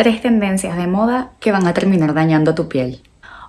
tres tendencias de moda que van a terminar dañando tu piel.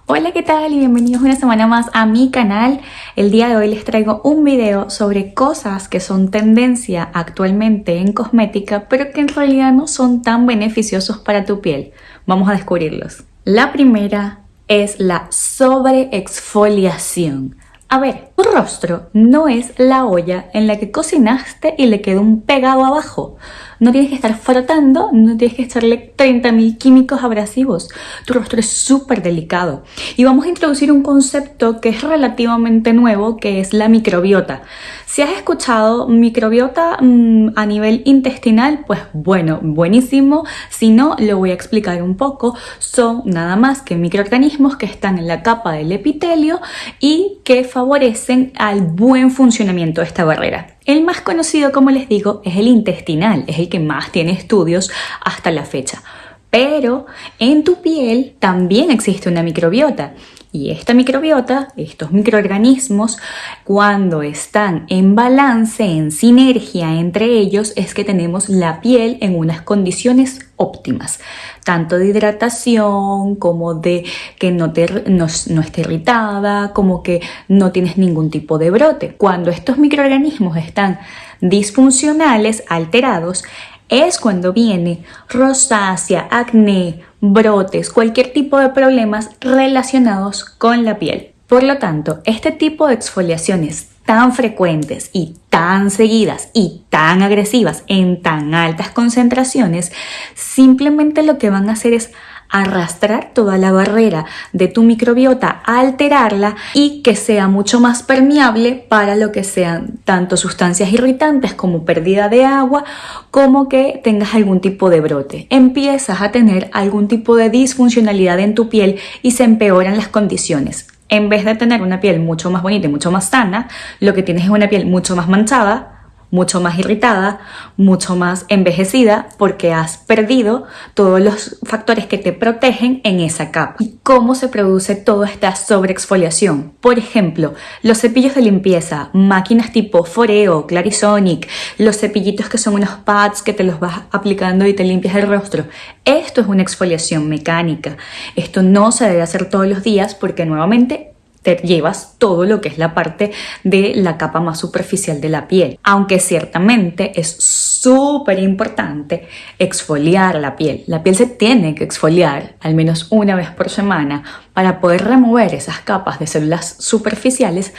Hola, ¿qué tal? Y bienvenidos una semana más a mi canal. El día de hoy les traigo un video sobre cosas que son tendencia actualmente en cosmética, pero que en realidad no son tan beneficiosos para tu piel. Vamos a descubrirlos. La primera es la sobreexfoliación. A ver, tu rostro no es la olla en la que cocinaste y le quedó un pegado abajo. No tienes que estar frotando, no tienes que echarle 30.000 químicos abrasivos. Tu rostro es súper delicado. Y vamos a introducir un concepto que es relativamente nuevo, que es la microbiota. Si has escuchado microbiota mm, a nivel intestinal, pues bueno, buenísimo. Si no, lo voy a explicar un poco. Son nada más que microorganismos que están en la capa del epitelio y que favorecen al buen funcionamiento de esta barrera. El más conocido, como les digo, es el intestinal, es el que más tiene estudios hasta la fecha. Pero en tu piel también existe una microbiota y esta microbiota, estos microorganismos, cuando están en balance, en sinergia entre ellos, es que tenemos la piel en unas condiciones óptimas, tanto de hidratación como de que no, esté irritada, como que no tienes ningún tipo de brote. Cuando estos microorganismos están disfuncionales, alterados, es cuando viene rosácea, acné, brotes, cualquier tipo de problemas relacionados con la piel. Por lo tanto, este tipo de exfoliaciones tan frecuentes y tan seguidas y tan agresivas en tan altas concentraciones, simplemente lo que van a hacer es arrastrar toda la barrera de tu microbiota, alterarla y que sea mucho más permeable para lo que sean tanto sustancias irritantes como pérdida de agua, como que tengas algún tipo de brote. Empiezas a tener algún tipo de disfuncionalidad en tu piel y se empeoran las condiciones. En vez de tener una piel mucho más bonita y mucho más sana, lo que tienes es una piel mucho más manchada, mucho más irritada, mucho más envejecida porque has perdido todos los factores que te protegen en esa capa. ¿Y cómo se produce toda esta sobreexfoliación? Por ejemplo, los cepillos de limpieza, máquinas tipo Foreo, Clarisonic, los cepillitos que son unos pads que te los vas aplicando y te limpias el rostro. Esto es una exfoliación mecánica. Esto no se debe hacer todos los días porque nuevamente te llevas todo lo que es la parte de la capa más superficial de la piel. Aunque ciertamente es súper importante exfoliar la piel. La piel se tiene que exfoliar al menos una vez por semana para poder remover esas capas de células superficiales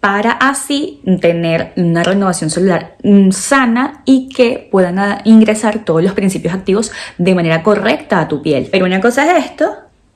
para así tener una renovación celular mm, sana y que puedan ingresar todos los principios activos de manera correcta a tu piel. Pero una cosa es esto,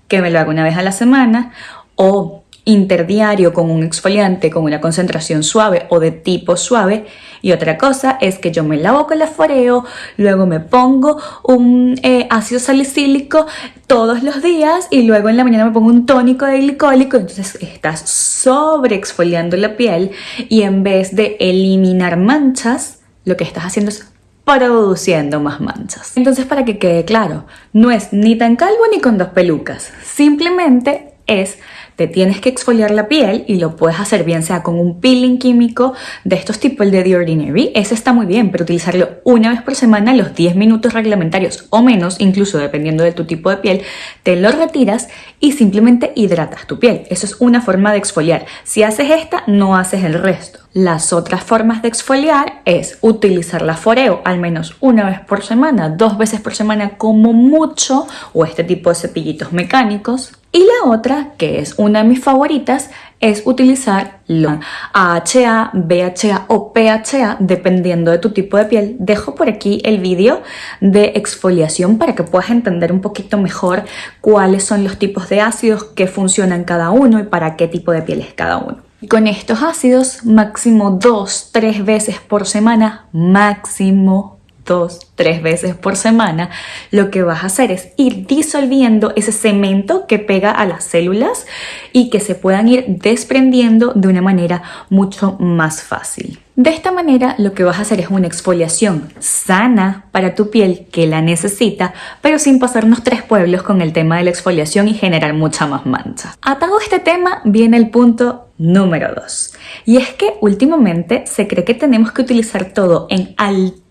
que me lo hago una vez a la semana, o interdiario con un exfoliante con una concentración suave o de tipo suave. Y otra cosa es que yo me lavo con la foreo, luego me pongo un eh, ácido salicílico todos los días y luego en la mañana me pongo un tónico de glicólico, entonces estás sobre exfoliando la piel y en vez de eliminar manchas, lo que estás haciendo es produciendo más manchas. Entonces para que quede claro, no es ni tan calvo ni con dos pelucas, simplemente es te tienes que exfoliar la piel y lo puedes hacer bien sea con un peeling químico de estos tipos, de The Ordinary, ese está muy bien, pero utilizarlo una vez por semana, los 10 minutos reglamentarios o menos, incluso dependiendo de tu tipo de piel, te lo retiras y simplemente hidratas tu piel. Eso es una forma de exfoliar. Si haces esta, no haces el resto. Las otras formas de exfoliar es utilizar la foreo al menos una vez por semana, dos veces por semana como mucho, o este tipo de cepillitos mecánicos. Y la otra, que es una de mis favoritas, es utilizar la AHA, BHA o PHA, dependiendo de tu tipo de piel. Dejo por aquí el vídeo de exfoliación para que puedas entender un poquito mejor cuáles son los tipos de ácidos que funcionan cada uno y para qué tipo de piel es cada uno. Con estos ácidos, máximo dos, tres veces por semana, máximo dos, tres veces por semana, lo que vas a hacer es ir disolviendo ese cemento que pega a las células y que se puedan ir desprendiendo de una manera mucho más fácil. De esta manera lo que vas a hacer es una exfoliación sana para tu piel que la necesita, pero sin pasarnos tres pueblos con el tema de la exfoliación y generar mucha más mancha. Atado a este tema viene el punto número 2 y es que últimamente se cree que tenemos que utilizar todo en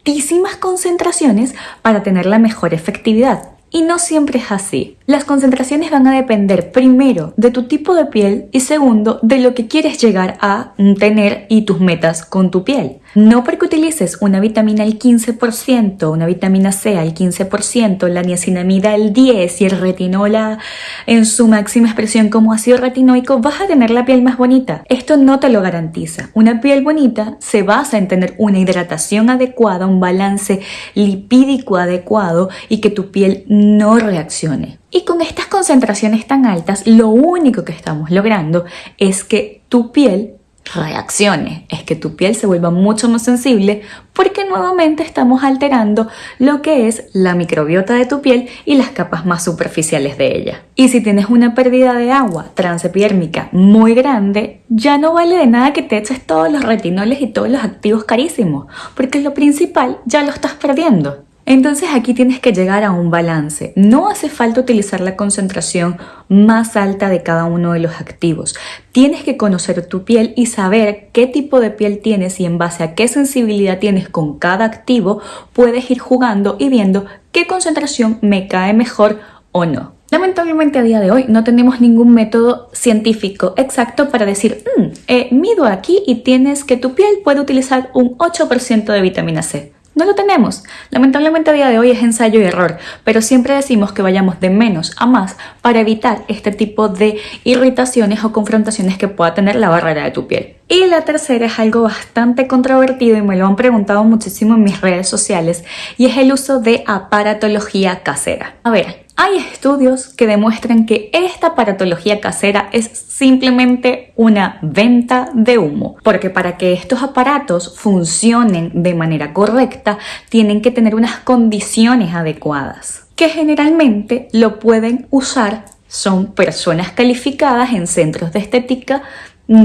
altísimas concentraciones para tener la mejor efectividad. Y no siempre es así. Las concentraciones van a depender primero de tu tipo de piel y segundo de lo que quieres llegar a tener y tus metas con tu piel. No porque utilices una vitamina al 15%, una vitamina C al 15%, la niacinamida al 10% y el retinola en su máxima expresión como ácido retinoico, vas a tener la piel más bonita. Esto no te lo garantiza. Una piel bonita se basa en tener una hidratación adecuada, un balance lipídico adecuado y que tu piel no reaccione. Y con estas concentraciones tan altas, lo único que estamos logrando es que tu piel reaccione, es que tu piel se vuelva mucho más sensible porque nuevamente estamos alterando lo que es la microbiota de tu piel y las capas más superficiales de ella. Y si tienes una pérdida de agua transepidérmica muy grande, ya no vale de nada que te eches todos los retinoles y todos los activos carísimos, porque lo principal ya lo estás perdiendo. Entonces aquí tienes que llegar a un balance. No hace falta utilizar la concentración más alta de cada uno de los activos. Tienes que conocer tu piel y saber qué tipo de piel tienes y en base a qué sensibilidad tienes con cada activo puedes ir jugando y viendo qué concentración me cae mejor o no. Lamentablemente a día de hoy no tenemos ningún método científico exacto para decir, mm, eh, mido aquí y tienes que tu piel puede utilizar un 8% de vitamina C. No lo tenemos. Lamentablemente a día de hoy es ensayo y error, pero siempre decimos que vayamos de menos a más para evitar este tipo de irritaciones o confrontaciones que pueda tener la barrera de tu piel. Y la tercera es algo bastante controvertido y me lo han preguntado muchísimo en mis redes sociales y es el uso de aparatología casera. A ver, hay estudios que demuestran que esta aparatología casera es simplemente una venta de humo, porque para que estos aparatos funcionen de manera correcta tienen que tener unas condiciones adecuadas, que generalmente lo pueden usar son personas calificadas en centros de estética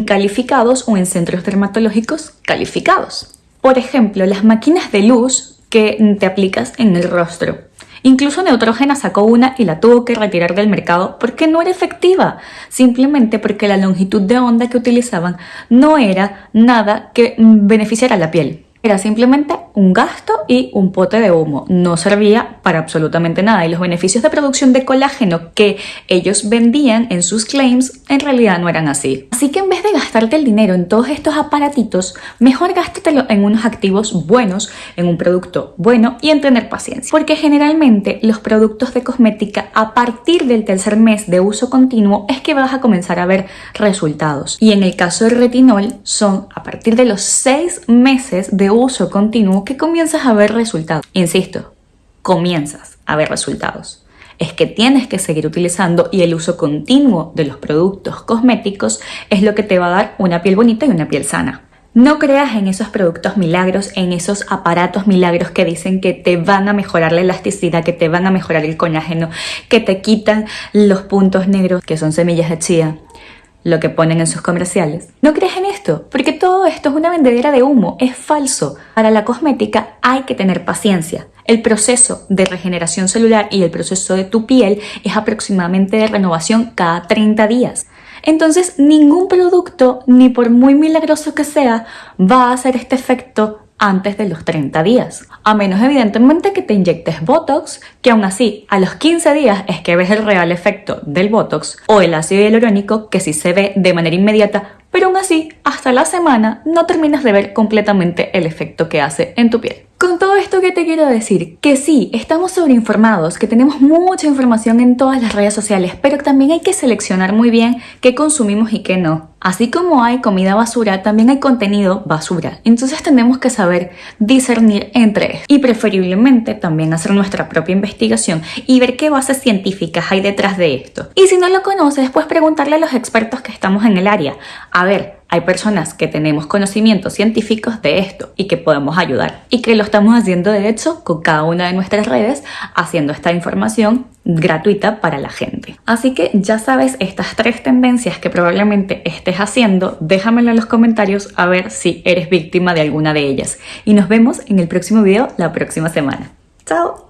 calificados o en centros dermatológicos calificados. Por ejemplo, las máquinas de luz que te aplicas en el rostro Incluso Neutrogena sacó una y la tuvo que retirar del mercado porque no era efectiva, simplemente porque la longitud de onda que utilizaban no era nada que beneficiara la piel. Era simplemente un gasto y un pote de humo. No servía para absolutamente nada y los beneficios de producción de colágeno que ellos vendían en sus claims en realidad no eran así. Así que en vez de gastarte el dinero en todos estos aparatitos, mejor gástatelo en unos activos buenos, en un producto bueno y en tener paciencia. Porque generalmente los productos de cosmética a partir del tercer mes de uso continuo es que vas a comenzar a ver resultados. Y en el caso del retinol son a partir de los seis meses de uso continuo que comienzas a ver resultados. Insisto, comienzas a ver resultados. Es que tienes que seguir utilizando y el uso continuo de los productos cosméticos es lo que te va a dar una piel bonita y una piel sana. No creas en esos productos milagros, en esos aparatos milagros que dicen que te van a mejorar la elasticidad, que te van a mejorar el colágeno, que te quitan los puntos negros, que son semillas de chía, lo que ponen en sus comerciales. No crees en esto, porque todo esto es una vendedera de humo, es falso. Para la cosmética hay que tener paciencia. El proceso de regeneración celular y el proceso de tu piel es aproximadamente de renovación cada 30 días. Entonces, ningún producto, ni por muy milagroso que sea, va a hacer este efecto antes de los 30 días. A menos evidentemente que te inyectes Botox, que aún así a los 15 días es que ves el real efecto del Botox, o el ácido hialurónico que sí se ve de manera inmediata, pero aún así hasta la semana no terminas de ver completamente el efecto que hace en tu piel. Con todo esto que te quiero decir, que sí, estamos sobreinformados, que tenemos mucha información en todas las redes sociales, pero también hay que seleccionar muy bien qué consumimos y qué no. Así como hay comida basura, también hay contenido basura. Entonces tenemos que saber discernir entre esto y preferiblemente también hacer nuestra propia investigación y ver qué bases científicas hay detrás de esto. Y si no lo conoces, pues preguntarle a los expertos que estamos en el área. A ver, hay personas que tenemos conocimientos científicos de esto y que podemos ayudar y que lo estamos haciendo de hecho con cada una de nuestras redes haciendo esta información gratuita para la gente. Así que ya sabes estas tres tendencias que probablemente estés haciendo, déjamelo en los comentarios a ver si eres víctima de alguna de ellas y nos vemos en el próximo video la próxima semana. ¡Chao!